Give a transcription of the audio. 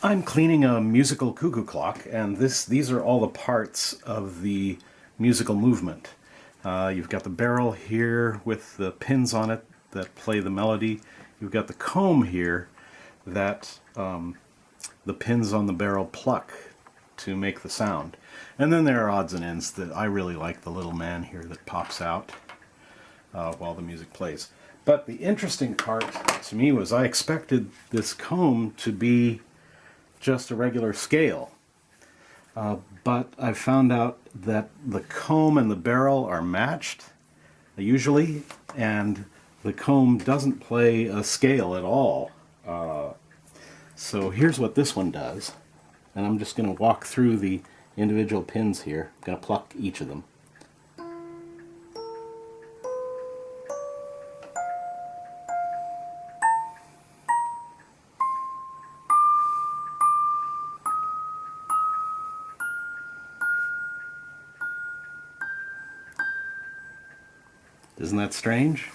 I'm cleaning a musical cuckoo clock, and this these are all the parts of the musical movement. Uh, you've got the barrel here with the pins on it that play the melody. You've got the comb here that um, the pins on the barrel pluck to make the sound. And then there are odds and ends that I really like the little man here that pops out uh, while the music plays. But the interesting part to me was I expected this comb to be just a regular scale. Uh, but I found out that the comb and the barrel are matched, usually, and the comb doesn't play a scale at all. Uh, so here's what this one does, and I'm just going to walk through the individual pins here. I'm going to pluck each of them. Isn't that strange?